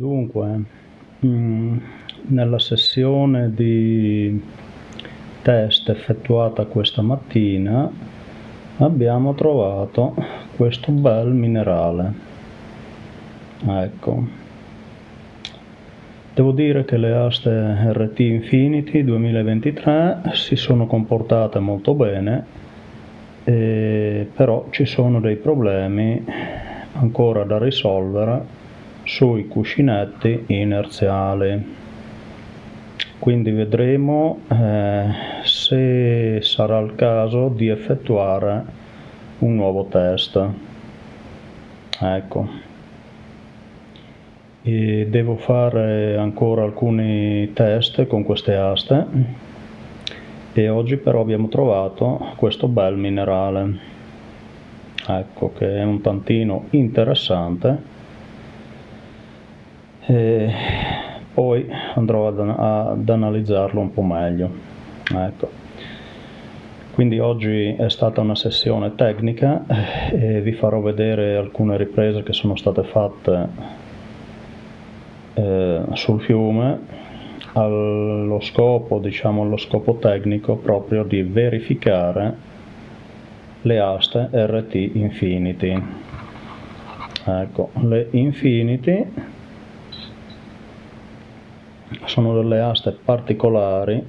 Dunque, mm, nella sessione di test effettuata questa mattina abbiamo trovato questo bel minerale. Ecco. Devo dire che le aste RT Infinity 2023 si sono comportate molto bene, però ci sono dei problemi ancora da risolvere sui cuscinetti inerziali. Quindi vedremo eh, se sarà il caso di effettuare un nuovo test. Ecco. E devo fare ancora alcuni test con queste aste. E oggi però abbiamo trovato questo bel minerale. Ecco che è un tantino interessante e poi andrò ad, ad analizzarlo un po' meglio ecco quindi oggi è stata una sessione tecnica e vi farò vedere alcune riprese che sono state fatte eh, sul fiume allo scopo, diciamo, allo scopo tecnico proprio di verificare le aste RT Infinity. Ecco, le Infinity sono delle aste particolari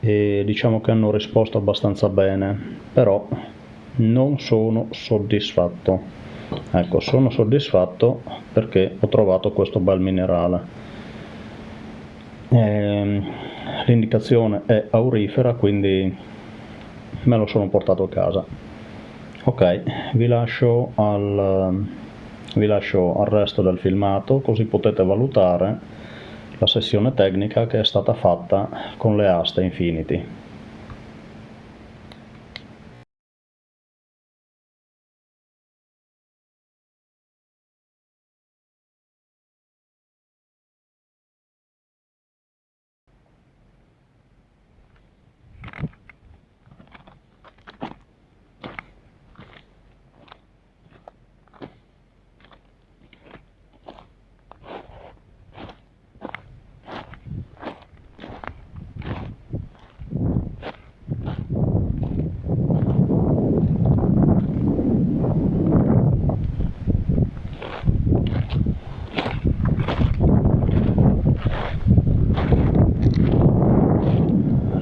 e diciamo che hanno risposto abbastanza bene però non sono soddisfatto. Ecco sono soddisfatto perché ho trovato questo bel minerale. Ehm, l'indicazione è aurifera quindi me lo sono portato a casa. Ok vi lascio al, vi lascio al resto del filmato così potete valutare la sessione tecnica che è stata fatta con le aste Infinity.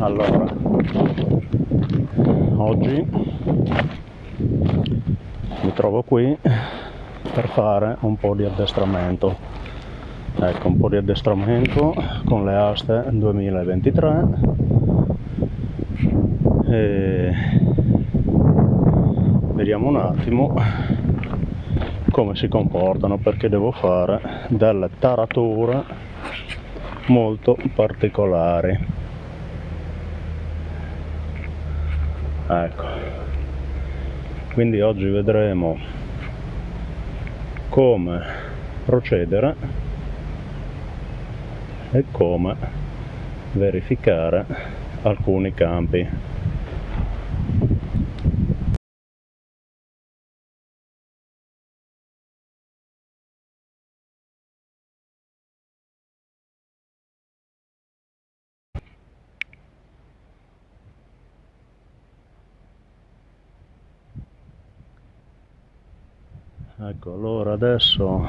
Allora. Oggi mi trovo qui per fare un po' di addestramento. Ecco un po' di addestramento con le aste 2023 e vediamo un attimo come si comportano perché devo fare delle tarature molto particolari ecco. Quindi oggi vedremo come procedere e come verificare alcuni campi ecco allora adesso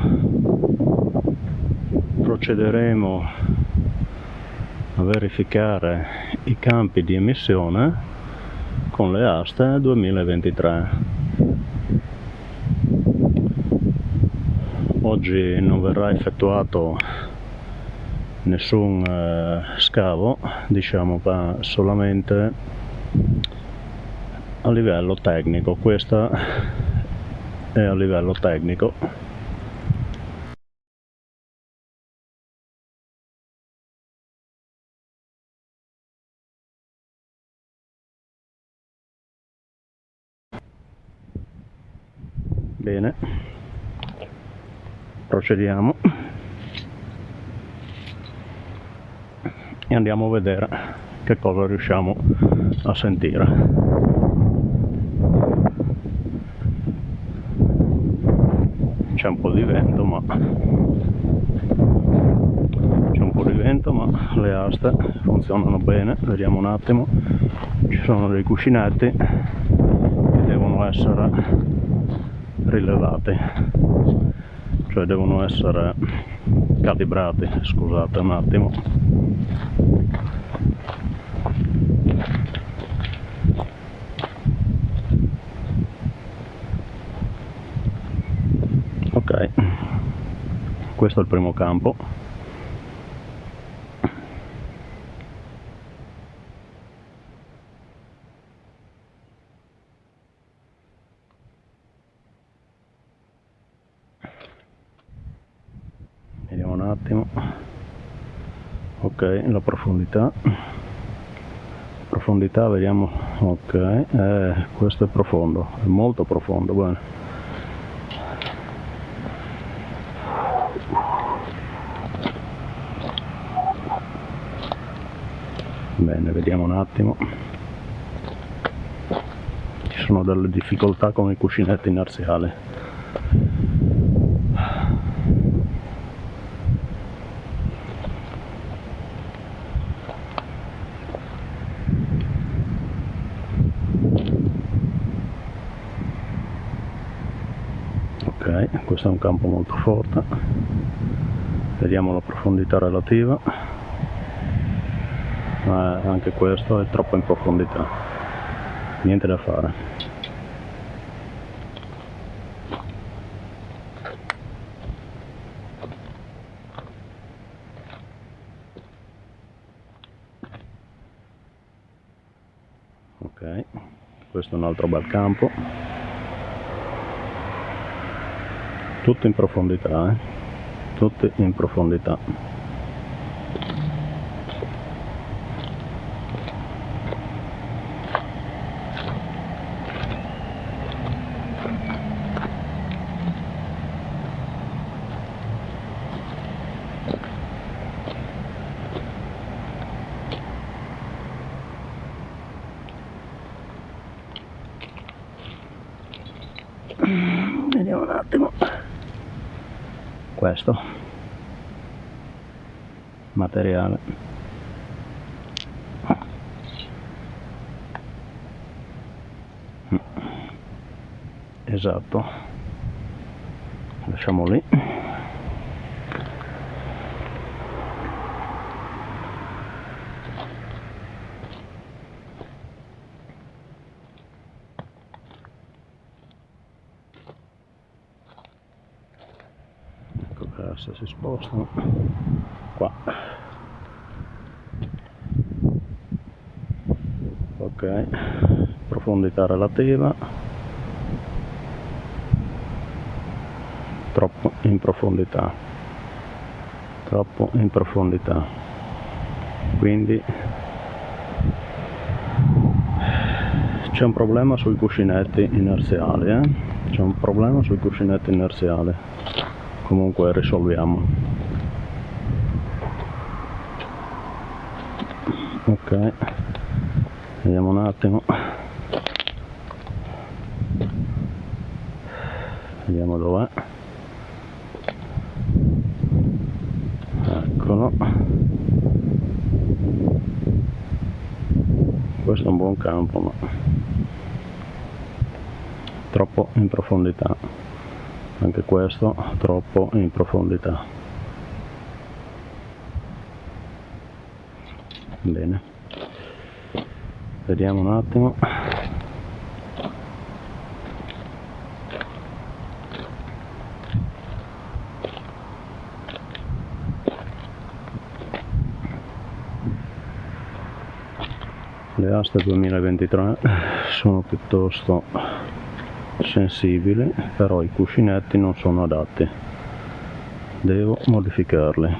procederemo a verificare i campi di emissione con le aste 2023 oggi non verrà effettuato nessun eh, scavo diciamo solamente a livello tecnico. Questa e a livello tecnico. Bene. Procediamo. E andiamo a vedere che cosa riusciamo a sentire c'è po' di vento ma c'è un po' di vento ma le aste funzionano bene. Vediamo un attimo. Ci sono dei cuscinetti che devono essere rilevati cioè devono essere calibrati. Scusate un attimo ok questo è il primo campo. Vediamo un attimo. Ok la profondità. Profondità vediamo. Ok eh, questo è profondo è molto profondo bene bene vediamo un attimo. Ci sono delle difficoltà con i cuscinetti ok questo è un campo molto forte. Vediamo la profondità relativa. Ma anche questo è troppo in profondità. Niente da fare. Ok questo è un altro bel campo tutto in profondità eh? tutti in profondità vediamo un attimo questo materiale. Esatto. Lasciamo lì asse si spostano. Qua. Ok. Profondità relativa. Troppo in profondità. Troppo in profondità. Quindi c'è un problema sui cuscinetti inerziali eh? c'è un problema sui cuscinetti inerziali comunque risolviamo. Ok vediamo un attimo. Vediamo dov'è. Eccolo. Questo è un buon campo ma troppo in profondità anche questo troppo in profondità. Bene. Vediamo un attimo. Le aste 2023 sono piuttosto sensibili però i cuscinetti non sono adatti. Devo modificarli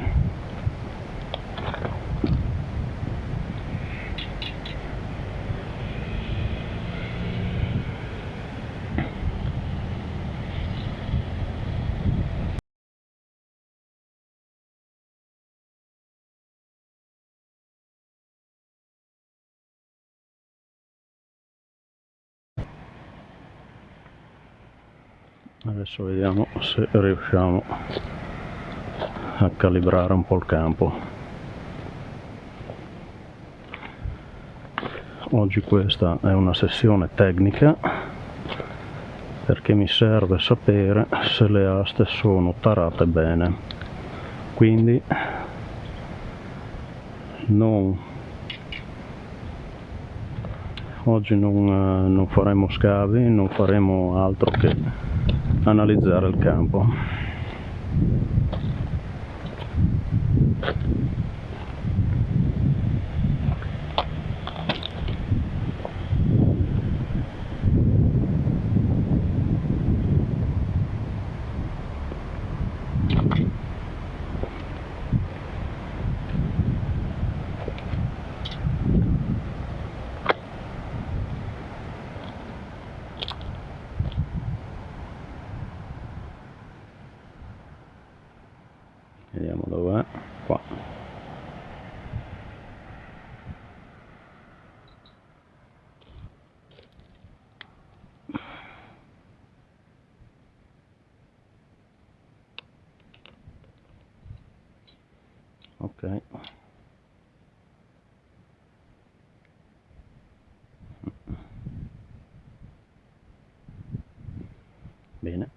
adesso vediamo se riusciamo a calibrare un po' il campo. Oggi questa è una sessione tecnica perché mi serve sapere se le aste sono tarate bene. Quindi non oggi non, eh, non faremo scavi non faremo altro che analizzare il campo vediamo dov'è qua ok bene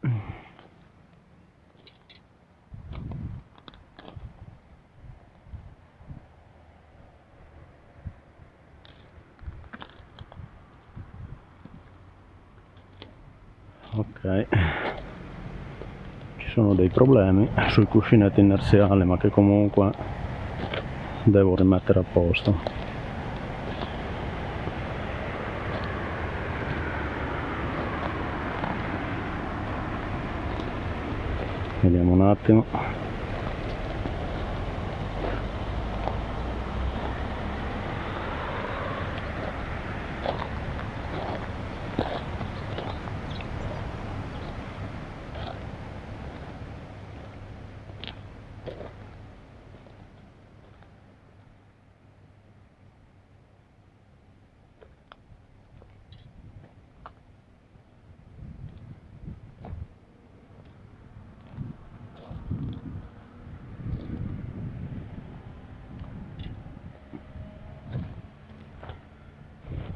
ok ci sono dei problemi sui cuscinetti inerziali ma che comunque devo rimettere a posto. Vediamo un attimo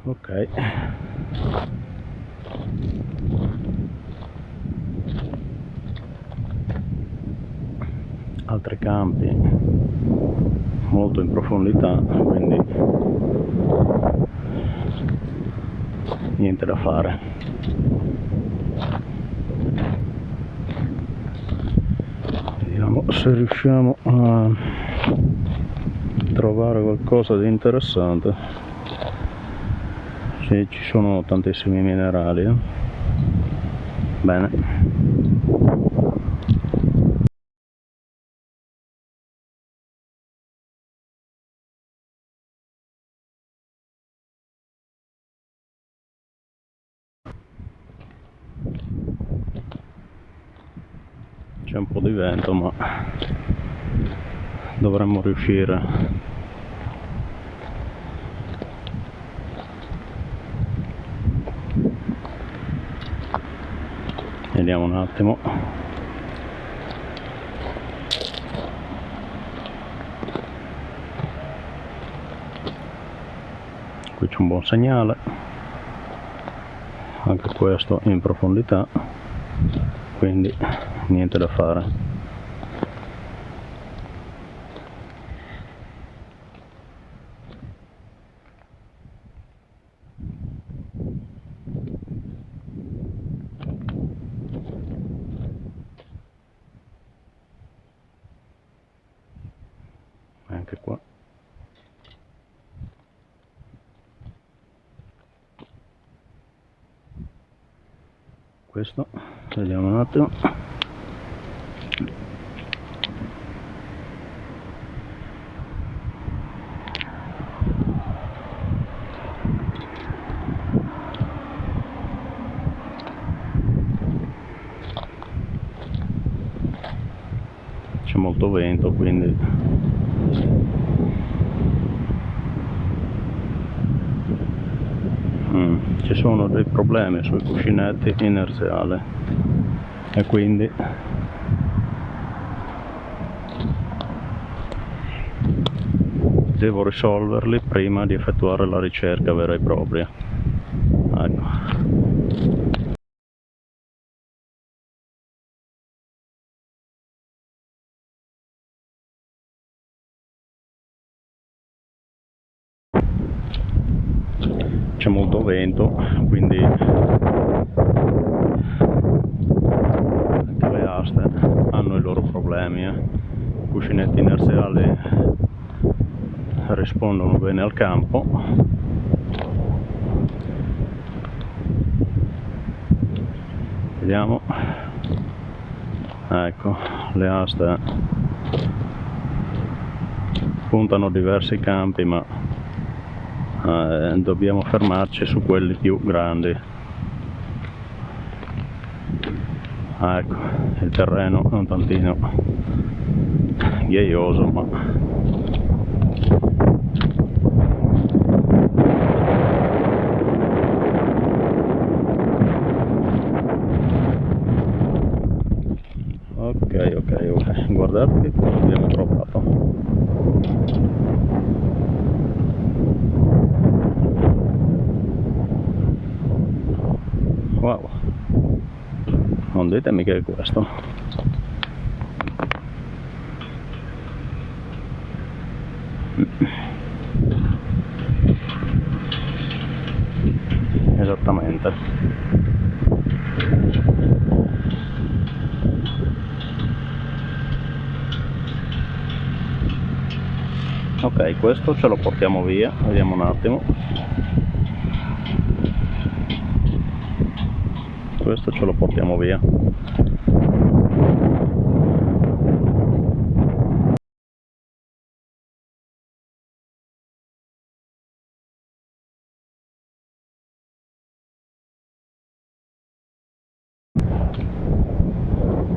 ok. Altri campi molto in profondità quindi niente da fare. Vediamo se riusciamo a trovare qualcosa di interessante sì, ci sono tantissimi minerali eh? bene c'è un po' di vento ma dovremmo riuscire vediamo un attimo. Qui c'è un buon segnale. Anche questo in profondità. Quindi niente da fare anche qua. Questo vediamo un attimo. C'è molto vento quindi ci sono dei problemi sui cuscinetti inerziali. E quindi devo risolverli prima di effettuare la ricerca vera e propria ecco c'è molto vento quindi anche le aste hanno i loro problemi eh. i cuscinetti inerziali rispondono bene al campo. Vediamo. Ecco le aste puntano diversi campi ma eh, dobbiamo fermarci su quelli più grandi. Ecco il terreno è un tantino ghiaioso ma ok ok ok guardate che cosa abbiamo trovato wow non ditemi che è questo questo ce lo portiamo via vediamo un attimo. Questo ce lo portiamo via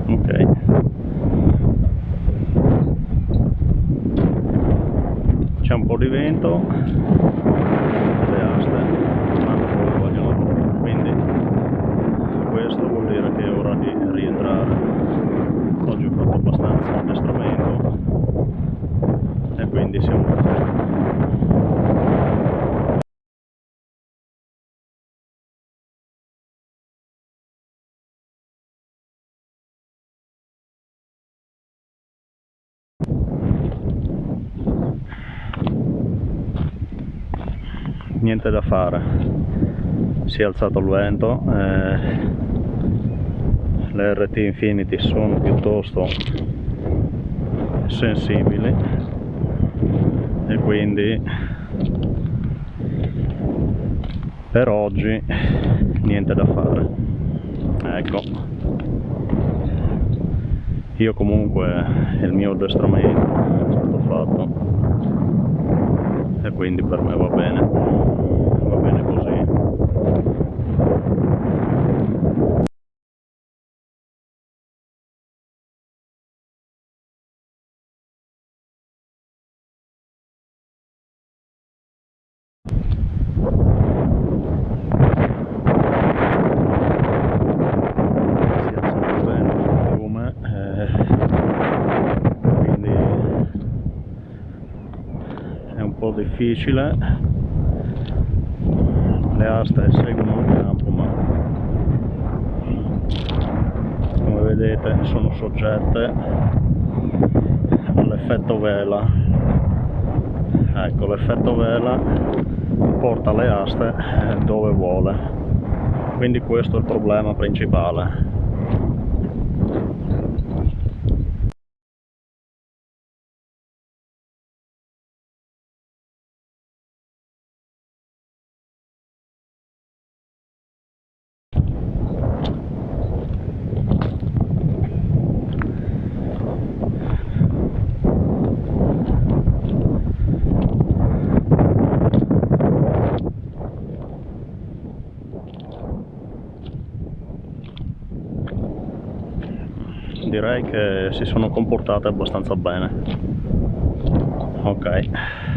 ok c'è un po' di vento niente da fare. Si è alzato il vento eh, le RT Infinity sono piuttosto sensibili e quindi per oggi niente da fare. Ecco. Io comunque il mio addestramento è stato fatto e quindi per me va bene. Va bene così difficile. Le aste seguono il campo ma come vedete sono soggette all'effetto vela. Ecco l'effetto vela porta le aste dove vuole. Quindi questo è il problema principale direi che si sono comportate abbastanza bene. Ok